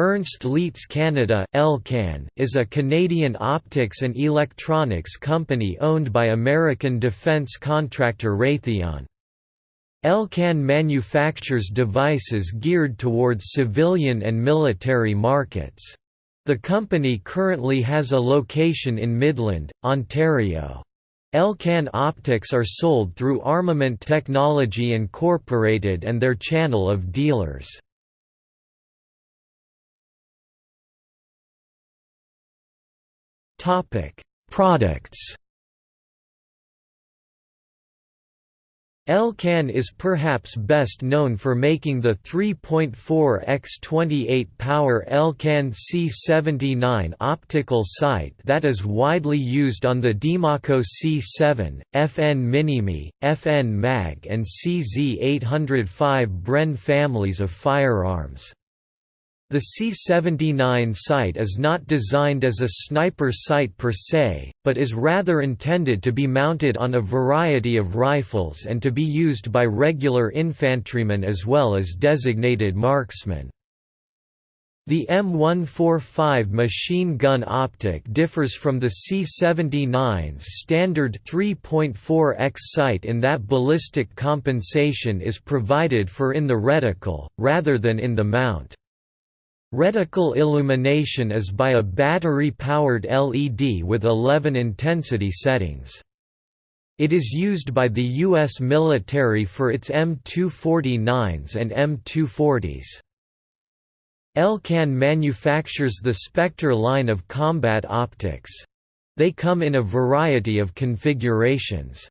Ernst Leitz Canada Elcan, is a Canadian optics and electronics company owned by American defense contractor Raytheon. Elcan manufactures devices geared towards civilian and military markets. The company currently has a location in Midland, Ontario. Elcan optics are sold through Armament Technology Incorporated and their channel of dealers. Topic: Products. Elcan is perhaps best known for making the 3.4 x 28 power Elcan C79 optical sight that is widely used on the Diemaco C7, FN Minimi, FN Mag and CZ805 Bren families of firearms. The C-79 sight is not designed as a sniper sight per se, but is rather intended to be mounted on a variety of rifles and to be used by regular infantrymen as well as designated marksmen. The M145 machine gun optic differs from the C-79's standard 3.4x sight in that ballistic compensation is provided for in the reticle, rather than in the mount. Reticle illumination is by a battery-powered LED with 11 intensity settings. It is used by the U.S. military for its M249s and M240s. Elcan manufactures the Spectre line of combat optics. They come in a variety of configurations.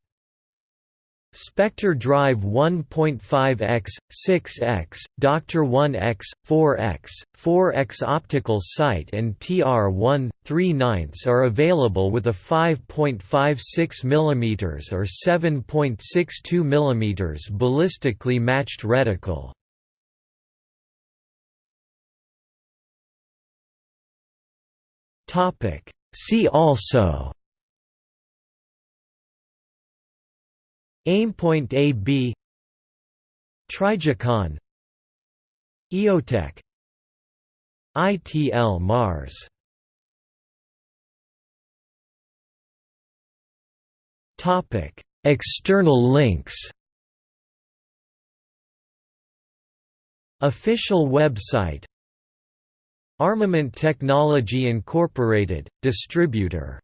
Spectre Drive 1.5x, 6x, Doctor 1x, 4x, 4x optical sight and TR1, 3 9 are available with a 5.56 mm or 7.62 mm ballistically matched reticle. See also Aimpoint AB Trijicon EOTech ITL Mars. Topic External links. Official website. Armament Technology Incorporated, distributor